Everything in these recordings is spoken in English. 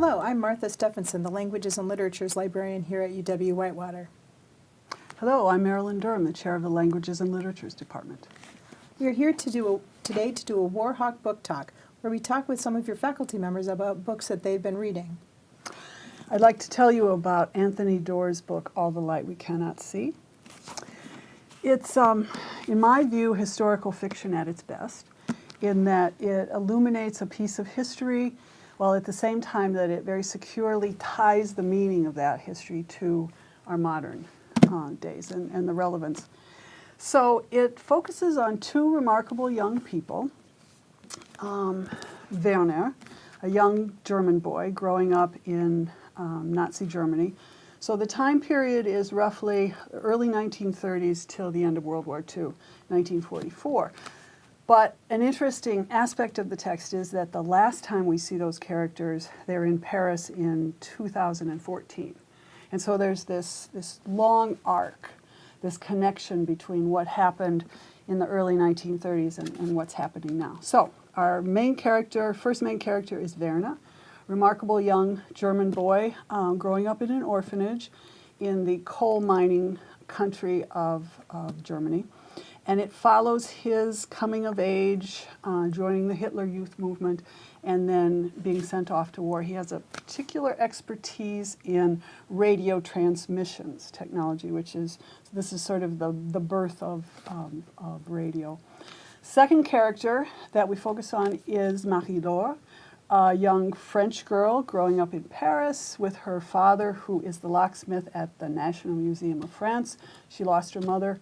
I'm Martha Stephenson, the Languages and Literatures Librarian here at UW-Whitewater. Hello, I'm Marilyn Durham, the chair of the Languages and Literatures Department. We are here to do a, today to do a Warhawk book talk, where we talk with some of your faculty members about books that they've been reading. I'd like to tell you about Anthony Doerr's book, All the Light We Cannot See. It's, um, in my view, historical fiction at its best, in that it illuminates a piece of history while at the same time that it very securely ties the meaning of that history to our modern uh, days and, and the relevance. So it focuses on two remarkable young people. Um, Werner, a young German boy growing up in um, Nazi Germany. So the time period is roughly early 1930s till the end of World War II, 1944. But an interesting aspect of the text is that the last time we see those characters, they're in Paris in 2014. And so there's this, this long arc, this connection between what happened in the early 1930s and, and what's happening now. So our main character, first main character is Werner, remarkable young German boy um, growing up in an orphanage in the coal mining country of, of Germany and it follows his coming of age, uh, joining the Hitler Youth Movement, and then being sent off to war. He has a particular expertise in radio transmissions technology, which is, this is sort of the, the birth of, um, of radio. Second character that we focus on is Marie-Laure, a young French girl growing up in Paris with her father, who is the locksmith at the National Museum of France. She lost her mother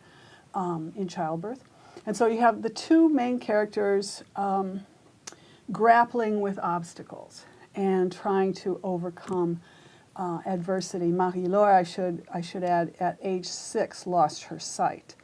um, in childbirth. And so you have the two main characters um, grappling with obstacles and trying to overcome uh, adversity. Marie-Laure, I should, I should add, at age six lost her sight.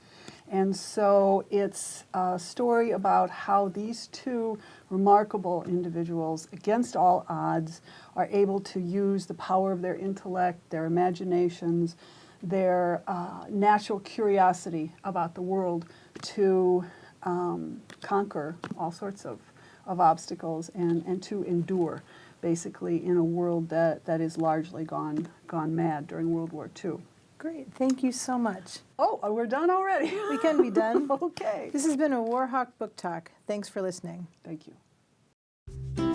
And so it's a story about how these two remarkable individuals, against all odds, are able to use the power of their intellect, their imaginations, their uh, natural curiosity about the world to um, conquer all sorts of, of obstacles and, and to endure, basically, in a world that, that is largely gone, gone mad during World War II. Great, thank you so much. Oh, we're done already. We can be done. okay. This has been a Warhawk book talk. Thanks for listening. Thank you.